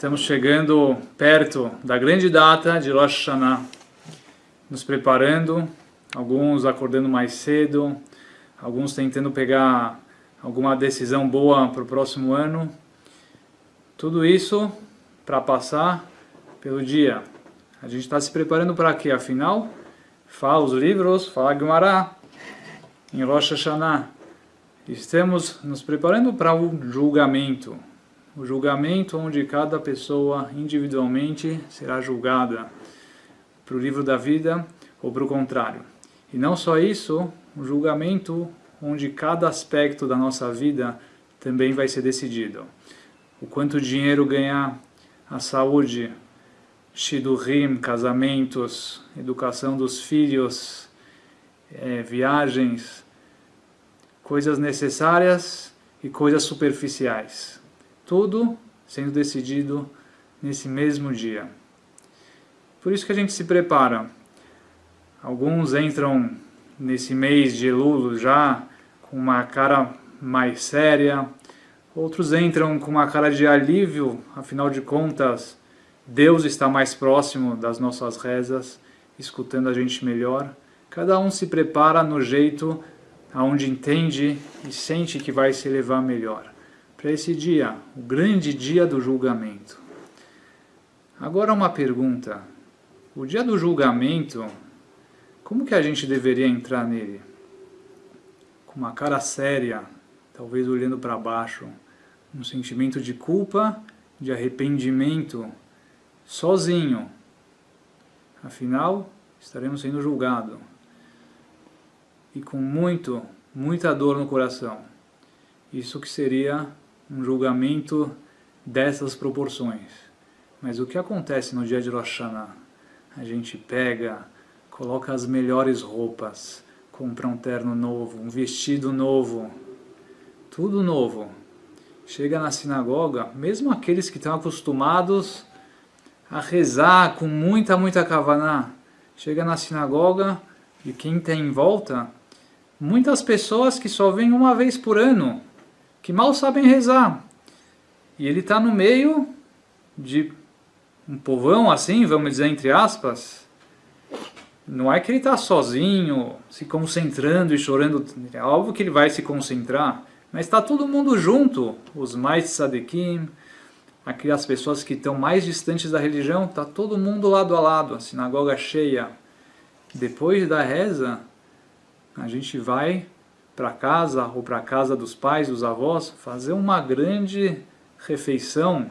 Estamos chegando perto da grande data de Rosh Hashanah, nos preparando, alguns acordando mais cedo, alguns tentando pegar alguma decisão boa para o próximo ano. Tudo isso para passar pelo dia. A gente está se preparando para quê? Afinal, fala os livros, fala Gemara em Rosh Hashanah. Estamos nos preparando para o julgamento o julgamento onde cada pessoa individualmente será julgada para o livro da vida ou para o contrário. E não só isso, o julgamento onde cada aspecto da nossa vida também vai ser decidido. O quanto dinheiro ganhar, a saúde, shidurim, casamentos, educação dos filhos, é, viagens, coisas necessárias e coisas superficiais tudo sendo decidido nesse mesmo dia. Por isso que a gente se prepara. Alguns entram nesse mês de Elul já com uma cara mais séria, outros entram com uma cara de alívio, afinal de contas, Deus está mais próximo das nossas rezas, escutando a gente melhor. Cada um se prepara no jeito aonde entende e sente que vai se levar melhor para esse dia, o grande dia do julgamento. Agora uma pergunta. O dia do julgamento, como que a gente deveria entrar nele? Com uma cara séria, talvez olhando para baixo, um sentimento de culpa, de arrependimento, sozinho. Afinal, estaremos sendo julgados. E com muito, muita dor no coração. Isso que seria um julgamento dessas proporções. Mas o que acontece no dia de Rosh Hashanah? A gente pega, coloca as melhores roupas, compra um terno novo, um vestido novo, tudo novo. Chega na sinagoga, mesmo aqueles que estão acostumados a rezar com muita, muita kavaná, chega na sinagoga e quem tem em volta, muitas pessoas que só vêm uma vez por ano, que mal sabem rezar. E ele está no meio de um povão assim, vamos dizer entre aspas. Não é que ele está sozinho, se concentrando e chorando. É óbvio que ele vai se concentrar. Mas está todo mundo junto. Os mais sadequim, aquelas pessoas que estão mais distantes da religião, está todo mundo lado a lado, a sinagoga cheia. Depois da reza, a gente vai para casa ou para casa dos pais, dos avós, fazer uma grande refeição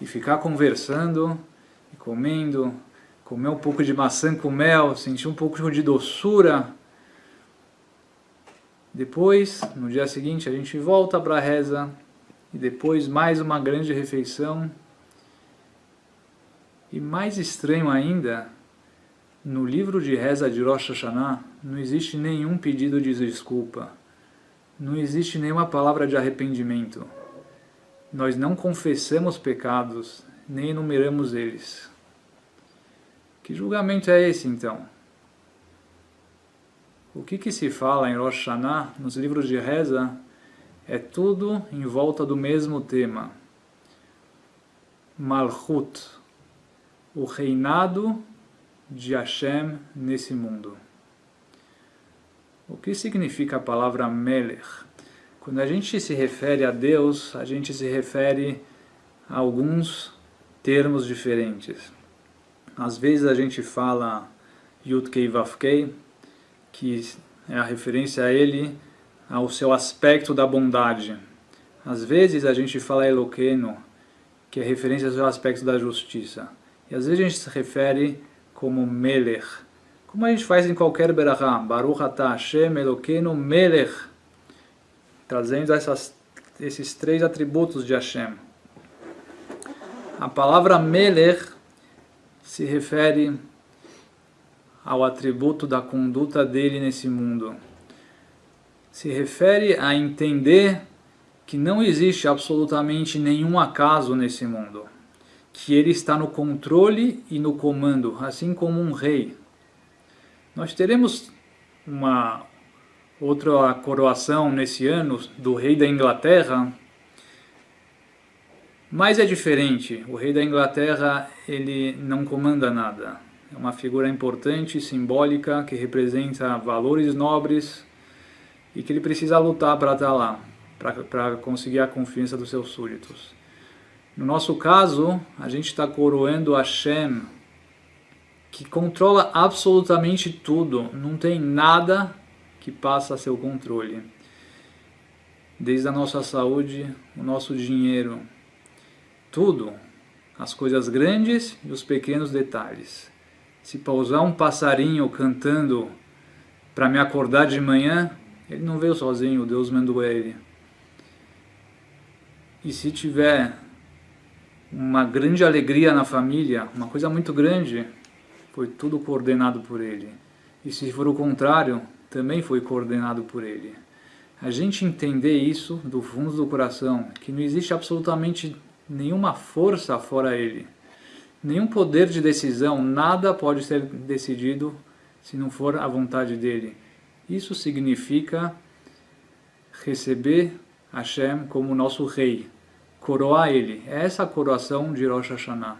e ficar conversando e comendo, comer um pouco de maçã com mel, sentir um pouco de doçura. Depois, no dia seguinte, a gente volta para a reza e depois mais uma grande refeição. E mais estranho ainda, no livro de reza de Rosh Hashanah não existe nenhum pedido de desculpa, não existe nenhuma palavra de arrependimento. Nós não confessamos pecados, nem enumeramos eles. Que julgamento é esse então? O que, que se fala em Rosh Hashanah, nos livros de reza, é tudo em volta do mesmo tema. Malchut, o reinado de Hashem nesse mundo. O que significa a palavra Melech? Quando a gente se refere a Deus, a gente se refere a alguns termos diferentes. Às vezes a gente fala Yudkei Vavkei, que é a referência a ele, ao seu aspecto da bondade. Às vezes a gente fala Eloqueno, que é referência ao seu aspecto da justiça. E às vezes a gente se refere como Melech. Como a gente faz em qualquer Berachá, Baruch atah Hashem Elokeinu Melech, trazendo essas, esses três atributos de Hashem. A palavra Melech se refere ao atributo da conduta dele nesse mundo. Se refere a entender que não existe absolutamente nenhum acaso nesse mundo que ele está no controle e no comando, assim como um rei. Nós teremos uma outra coroação nesse ano do rei da Inglaterra, Mas é diferente, o rei da Inglaterra ele não comanda nada. É uma figura importante, simbólica, que representa valores nobres e que ele precisa lutar para estar lá, para conseguir a confiança dos seus súditos. No nosso caso, a gente está coroando Hashem, que controla absolutamente tudo, não tem nada que passa a seu controle. Desde a nossa saúde, o nosso dinheiro, tudo, as coisas grandes e os pequenos detalhes. Se pausar um passarinho cantando para me acordar de manhã, ele não veio sozinho, Deus mandou ele. E se tiver uma grande alegria na família, uma coisa muito grande, foi tudo coordenado por ele. E se for o contrário, também foi coordenado por ele. A gente entender isso do fundo do coração, que não existe absolutamente nenhuma força fora ele nenhum poder de decisão, nada pode ser decidido se não for a vontade dele. Isso significa receber Hashem como nosso rei, coroar ele. É essa a coroação de Rosh Hashanah.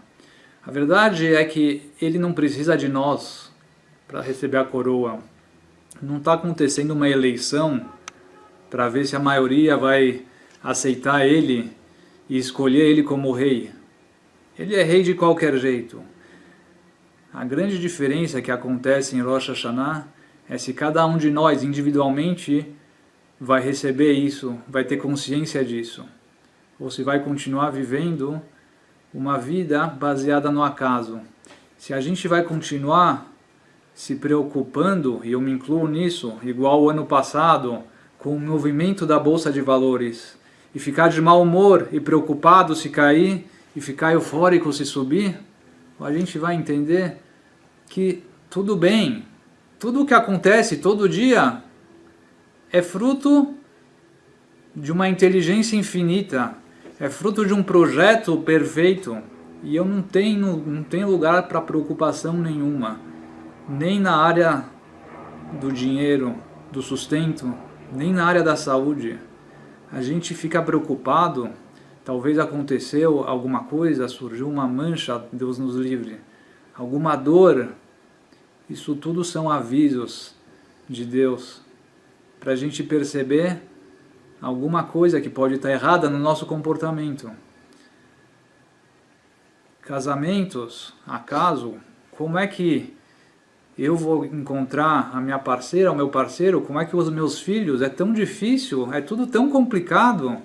A verdade é que ele não precisa de nós para receber a coroa. Não está acontecendo uma eleição para ver se a maioria vai aceitar ele e escolher ele como rei. Ele é rei de qualquer jeito. A grande diferença que acontece em Rosh Hashanah é se cada um de nós individualmente vai receber isso, vai ter consciência disso, ou se vai continuar vivendo uma vida baseada no acaso. Se a gente vai continuar se preocupando, e eu me incluo nisso, igual o ano passado, com o movimento da Bolsa de Valores, e ficar de mau humor e preocupado se cair, e ficar eufórico se subir, a gente vai entender que tudo bem, tudo o que acontece todo dia é fruto de uma inteligência infinita, é fruto de um projeto perfeito e eu não tenho, não tenho lugar para preocupação nenhuma, nem na área do dinheiro, do sustento, nem na área da saúde. A gente fica preocupado Talvez aconteceu alguma coisa, surgiu uma mancha, Deus nos livre. Alguma dor. Isso tudo são avisos de Deus para a gente perceber alguma coisa que pode estar errada no nosso comportamento. Casamentos, acaso, como é que eu vou encontrar a minha parceira, o meu parceiro, como é que os meus filhos, é tão difícil, é tudo tão complicado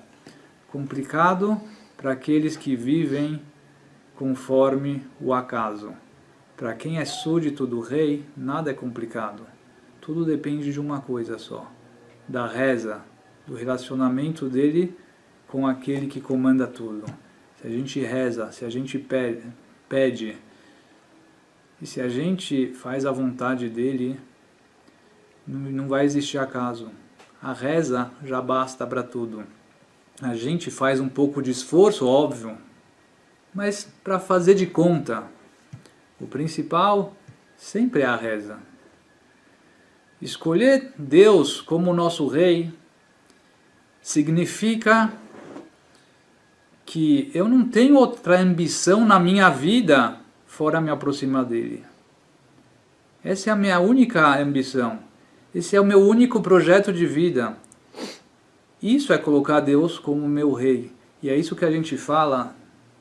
complicado para aqueles que vivem conforme o acaso. Para quem é súdito do rei, nada é complicado. Tudo depende de uma coisa só, da reza, do relacionamento dele com aquele que comanda tudo. Se a gente reza, se a gente pede, e se a gente faz a vontade dele, não vai existir acaso. A reza já basta para tudo a gente faz um pouco de esforço, óbvio, mas para fazer de conta. O principal sempre é a reza. Escolher Deus como nosso rei significa que eu não tenho outra ambição na minha vida fora me aproximar dele. Essa é a minha única ambição. Esse é o meu único projeto de vida. Isso é colocar Deus como meu rei. E é isso que a gente fala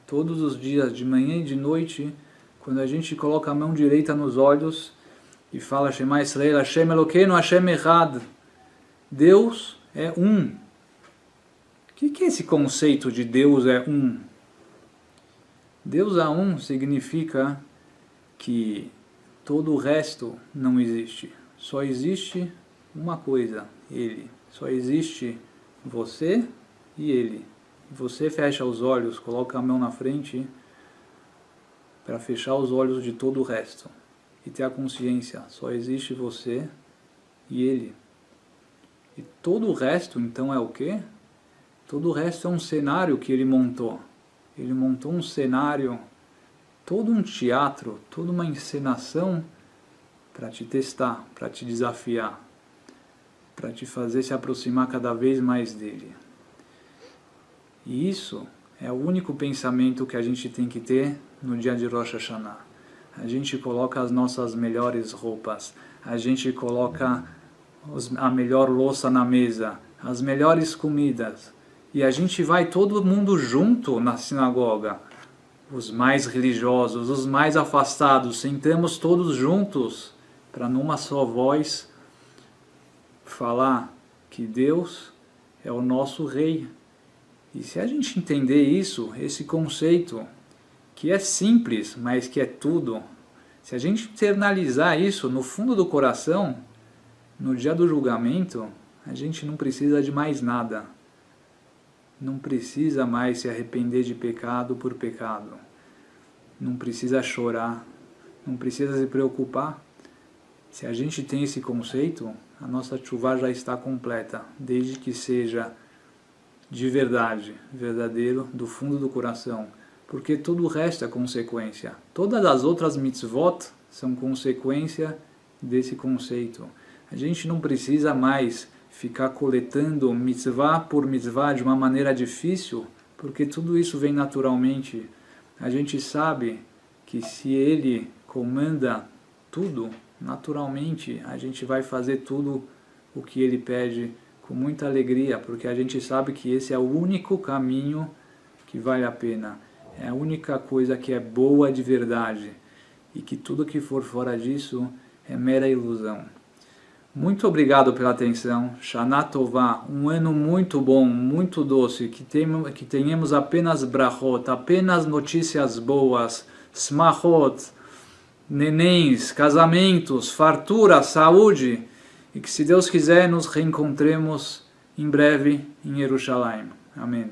todos os dias, de manhã e de noite, quando a gente coloca a mão direita nos olhos e fala Shema Israel, Hashem Elokeinu, Hashem Echad. Deus é um. O que é esse conceito de Deus é um? Deus é um significa que todo o resto não existe. Só existe uma coisa, Ele. Só existe você e ele. Você fecha os olhos, coloca a mão na frente para fechar os olhos de todo o resto e ter a consciência, só existe você e ele. E todo o resto então é o quê? Todo o resto é um cenário que ele montou. Ele montou um cenário, todo um teatro, toda uma encenação para te testar, para te desafiar para te fazer se aproximar cada vez mais dele. E isso É o único pensamento que a gente tem que ter no dia de Rosh Hashanah. A gente coloca as nossas melhores roupas, a gente coloca a melhor louça na mesa, as melhores comidas. E a gente vai todo mundo junto na sinagoga. Os mais religiosos, os mais afastados, sentamos todos juntos para numa só voz falar que Deus é o nosso rei. E se a gente entender isso, esse conceito, que é simples, mas que é tudo, se a gente internalizar isso no fundo do coração, no dia do julgamento, a gente não precisa de mais nada. Não precisa mais se arrepender de pecado por pecado. Não precisa chorar. Não precisa se preocupar. Se a gente tem esse conceito, a nossa chuva já está completa, desde que seja de verdade, verdadeiro, do fundo do coração, porque tudo o resto é consequência. Todas as outras mitzvot são consequência desse conceito. A gente não precisa mais ficar coletando mitzvah por mitzvah de uma maneira difícil, porque tudo isso vem naturalmente. A gente sabe que se ele comanda tudo, naturalmente a gente vai fazer tudo o que ele pede com muita alegria, porque a gente sabe que esse é o único caminho que vale a pena. É a única coisa que é boa de verdade. E que tudo que for fora disso é mera ilusão. Muito obrigado pela atenção. Shana Tová, um ano muito bom, muito doce, que, que tenhamos apenas brachot, apenas notícias boas, smachot, nenéns, casamentos, fartura, saúde, e que se Deus quiser nos reencontremos em breve em Jerusalém. Amém.